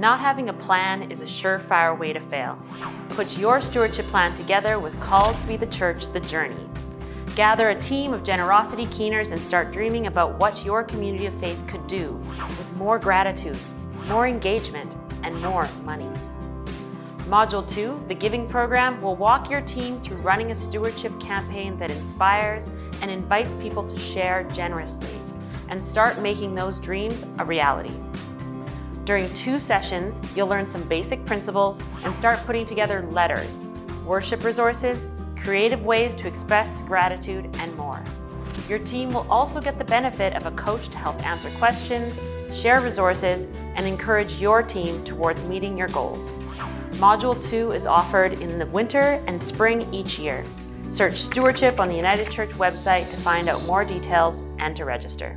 Not having a plan is a surefire way to fail. Put your stewardship plan together with Called to be the Church, The Journey. Gather a team of generosity keeners and start dreaming about what your community of faith could do with more gratitude, more engagement, and more money. Module 2, the Giving Program, will walk your team through running a stewardship campaign that inspires and invites people to share generously and start making those dreams a reality. During two sessions, you'll learn some basic principles and start putting together letters, worship resources, creative ways to express gratitude, and more. Your team will also get the benefit of a coach to help answer questions, share resources, and encourage your team towards meeting your goals. Module 2 is offered in the winter and spring each year. Search Stewardship on the United Church website to find out more details and to register.